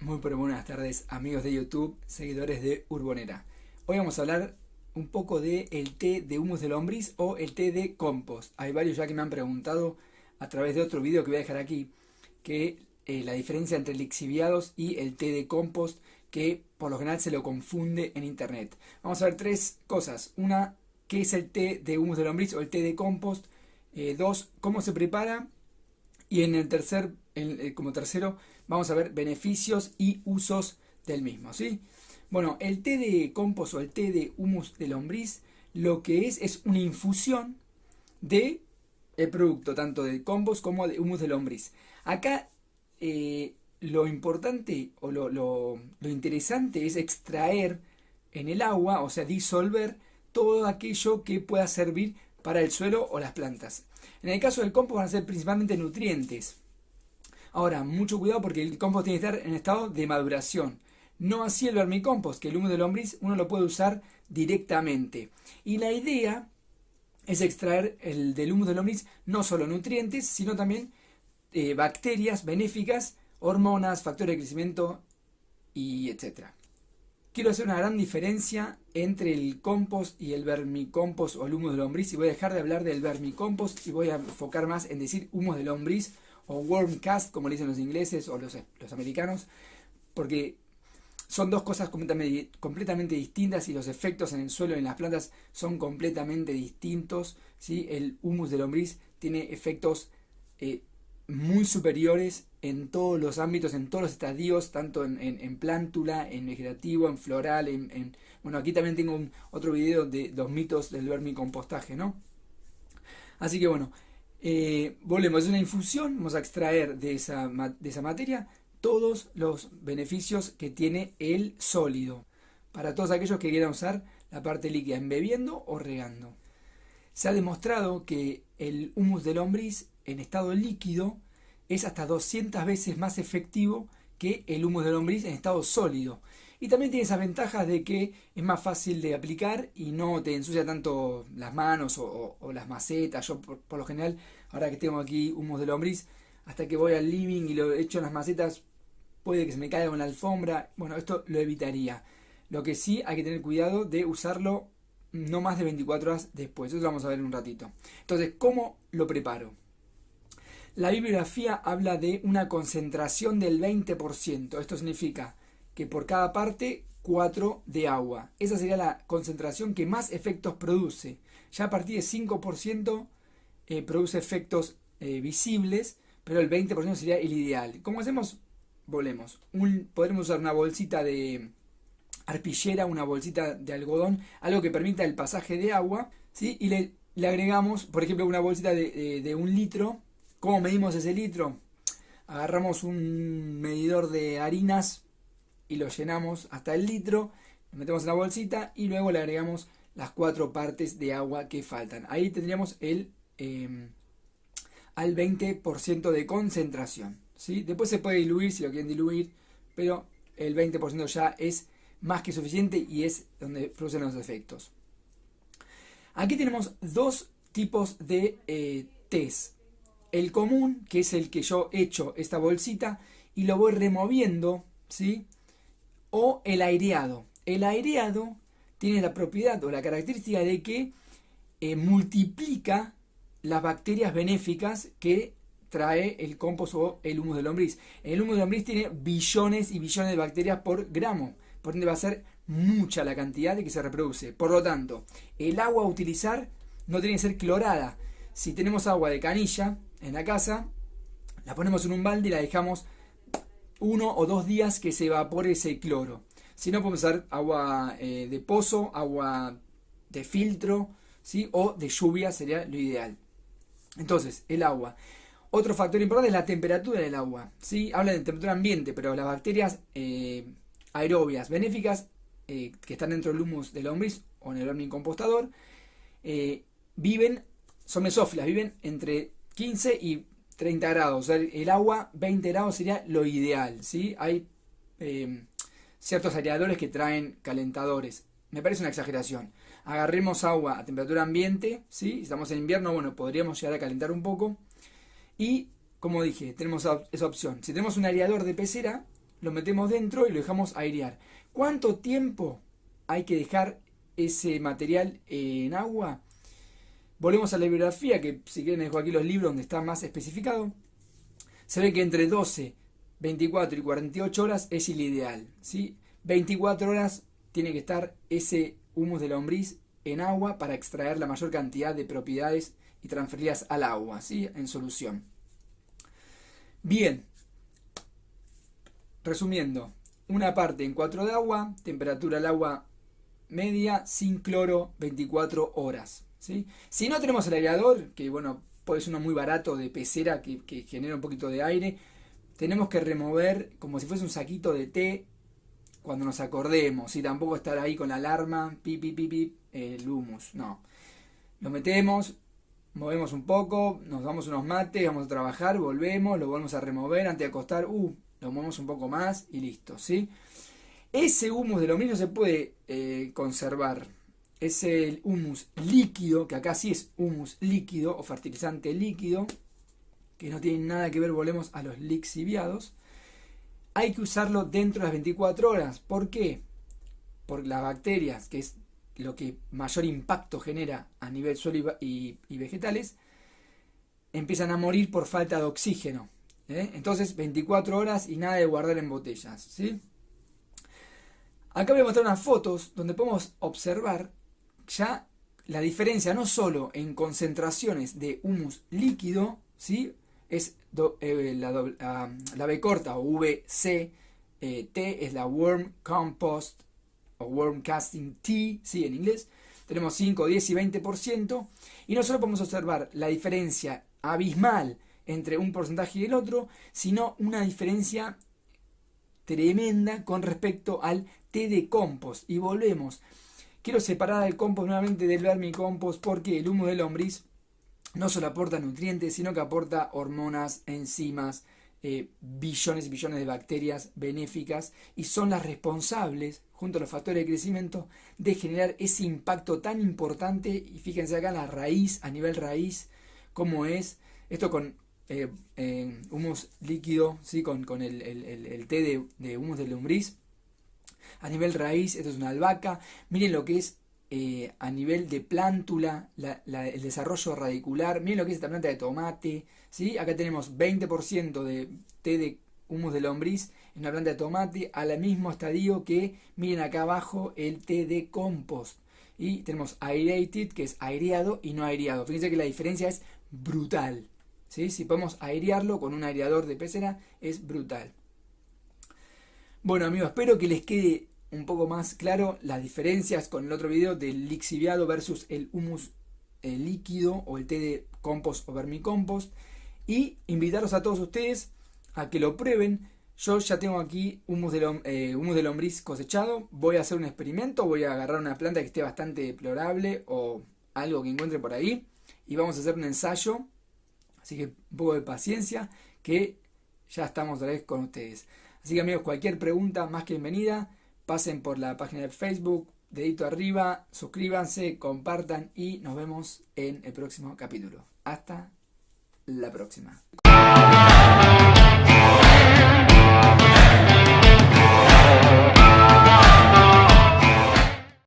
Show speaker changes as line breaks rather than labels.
Muy pero buenas tardes amigos de YouTube, seguidores de Urbonera. Hoy vamos a hablar un poco de el té de humus de lombriz o el té de compost. Hay varios ya que me han preguntado a través de otro video que voy a dejar aquí que eh, la diferencia entre el lixiviados y el té de compost que por lo general se lo confunde en internet. Vamos a ver tres cosas. Una, ¿qué es el té de humus de lombriz o el té de compost? Eh, dos, ¿cómo se prepara? Y en el tercer, eh, como tercero, vamos a ver beneficios y usos del mismo, ¿sí? Bueno, el té de compost o el té de humus de lombriz, lo que es es una infusión de el producto, tanto de compost como de humus de lombriz. Acá eh, lo importante o lo, lo interesante es extraer en el agua, o sea, disolver todo aquello que pueda servir para el suelo o las plantas. En el caso del compost van a ser principalmente nutrientes. Ahora, mucho cuidado porque el compost tiene que estar en estado de maduración. No así el vermicompost, que el humo de lombriz uno lo puede usar directamente. Y la idea es extraer el, del humo de lombriz no solo nutrientes, sino también eh, bacterias benéficas, hormonas, factores de crecimiento y etcétera quiero hacer una gran diferencia entre el compost y el vermicompost o el humo de lombriz y voy a dejar de hablar del vermicompost y voy a enfocar más en decir humo de lombriz o wormcast como le dicen los ingleses o los, los americanos porque son dos cosas completamente, completamente, distintas y los efectos en el suelo y en las plantas son completamente distintos. ¿sí? El humus de lombriz tiene efectos eh, muy superiores en todos los ámbitos, en todos los estadios, tanto en, en, plántula, en vegetativo, en floral, en, Bueno, aquí también tengo un, otro video de los mitos del vermicompostaje, ¿no? Así que bueno, eh, volvemos, es una infusión, vamos a extraer de esa, de esa materia todos los beneficios que tiene el sólido, para todos aquellos que quieran usar la parte líquida, embebiendo o regando. Se ha demostrado que el humus de lombriz en estado líquido es hasta 200 veces más efectivo que el humus de lombriz en estado sólido. Y también tiene esas ventajas de que es más fácil de aplicar y no te ensucia tanto las manos o, las macetas. Yo por, lo general, ahora que tengo aquí humus de lombriz, hasta que voy al living y lo echo en las macetas, puede que se me caiga con la alfombra. Bueno, esto lo evitaría. Lo que sí hay que tener cuidado de usarlo no más de 24 horas después. Eso lo vamos a ver en un ratito. Entonces, ¿cómo lo preparo? La bibliografía habla de una concentración del 20%. Esto significa que por cada parte 4 de agua. Esa sería la concentración que más efectos produce. Ya a partir de 5% eh, produce efectos eh, visibles, pero el 20% sería el ideal. ¿Cómo hacemos? Volvemos. podremos usar una bolsita de arpillera, una bolsita de algodón, algo que permita el pasaje de agua, ¿sí? y le, agregamos, por ejemplo, una bolsita de, de un litro ¿Cómo medimos ese litro? Agarramos un medidor de harinas y lo llenamos hasta el litro, lo metemos en la bolsita y luego le agregamos las cuatro partes de agua que faltan. Ahí tendríamos el em, al 20% de concentración. ¿sí? Después se puede diluir si lo quieren diluir, pero el 20% ya es más que suficiente y es donde producen los efectos. Aquí tenemos dos tipos de eh, test el común, que es el que yo echo esta bolsita y lo voy removiendo, ¿sí? O el aireado. El aireado tiene la propiedad o la característica de que eh, multiplica las bacterias benéficas que trae el compost o el humus de lombriz. El humus de lombriz tiene billones y billones de bacterias por gramo, por ende va a ser mucha la cantidad de que se reproduce. Por lo tanto, el agua a utilizar no tiene que ser clorada. Si tenemos agua de canilla, en la casa, la ponemos en un balde y la dejamos uno o dos días que se evapore ese cloro. Si no, podemos usar agua eh, de pozo, agua de filtro, ¿sí? o de lluvia sería lo ideal. Entonces, el agua. Otro factor importante es la temperatura del agua. ¿sí? Habla de temperatura ambiente, pero las bacterias eh, aerobias benéficas eh, que están dentro del humus del lombriz o en el vermicompostador viven, son mesófilas, viven entre 15 y 30 grados. el agua 20 grados sería lo ideal. ¿sí? Hay em, ciertos aireadores que traen calentadores. Me parece una exageración. Agarremos agua a temperatura ambiente. ¿sí? Si estamos en invierno, bueno, podríamos llegar a calentar un poco. Y, como dije, tenemos esa opción. Si tenemos un aireador de pecera, lo metemos dentro y lo dejamos airear. ¿Cuánto tiempo hay que dejar ese material en agua? Volvemos a la bibliografía, que si quieren dejo aquí los libros donde está más especificado. Se ve que entre 12, 24 y 48 horas es el ideal. ¿sí? 24 horas tiene que estar ese humus de lombriz en agua para extraer la mayor cantidad de propiedades y transferirlas al agua, ¿sí? en solución. Bien, resumiendo, una parte en 4 de agua, temperatura del agua media, sin cloro, 24 horas. Si no tenemos el aireador, que bueno, ser uno muy barato de pecera que, genera un poquito de aire, tenemos que remover como si fuese un saquito de té cuando nos acordemos, y tampoco estar ahí con la alarma, pi, pi, pi, el humus, no. Lo metemos, movemos un poco, nos damos unos mates, vamos a trabajar, volvemos, lo volvemos a remover antes de acostar, uh, lo movemos un poco más y listo, ¿sí? Ese humus de lo mismo se puede eh, conservar. Es el humus líquido, que acá sí es humus líquido o fertilizante líquido, que no tiene nada que ver, volvemos a los lixiviados. Hay que usarlo dentro de las 24 horas. ¿Por qué? Por las bacterias, que es lo que mayor impacto genera a nivel suelo y, vegetales, empiezan a morir por falta de oxígeno. ¿eh? Entonces, 24 horas y nada de guardar en botellas. ¿sí? Acá voy a mostrar unas fotos donde podemos observar ya la diferencia no solo en concentraciones de humus líquido, ¿sí? es eh, la, la, B corta o VC, eh, T es la Worm Compost o Worm Casting T, ¿sí? en inglés. Tenemos 5, 10 y 20%. Y no solo podemos observar la diferencia abismal entre un porcentaje y el otro, sino una diferencia tremenda con respecto al T de compost. Y volvemos. Quiero separar el compost nuevamente del vermicompost porque el humo de lombriz no solo aporta nutrientes, sino que aporta hormonas, enzimas, eh, billones y billones de bacterias benéficas y son las responsables, junto a los factores de crecimiento, de generar ese impacto tan importante. Y fíjense acá la raíz, a nivel raíz, cómo es. Esto con eh, eh, humus líquido, ¿sí? con, con el, el, té de, de, humus de lombriz. A nivel raíz, esto es una albahaca. Miren lo que es eh, a nivel de plántula, el desarrollo radicular. Miren lo que es esta planta de tomate. ¿sí? Acá tenemos 20% de té de humus de lombriz en una planta de tomate al mismo estadio que, miren acá abajo, el té de compost. Y tenemos aerated, que es aireado y no aireado. Fíjense que la diferencia es brutal. Si podemos airearlo con un aireador de pecera, es brutal. Bueno amigos, espero que les quede un poco más claro las diferencias con el otro video del lixiviado versus el humus líquido o el té de compost o vermicompost. Y invitarlos a todos ustedes a que lo prueben. Yo ya tengo aquí humus de, eh, humus de lombriz cosechado. Voy a hacer un experimento. Voy a agarrar una planta que esté bastante deplorable o algo que encuentre por ahí. Y vamos a hacer un ensayo Así que un poco de paciencia que ya estamos otra vez con ustedes. Así que amigos, cualquier pregunta más que bienvenida. Pasen por la página de Facebook, dedito arriba, suscríbanse, compartan y nos vemos en el próximo capítulo. Hasta la próxima.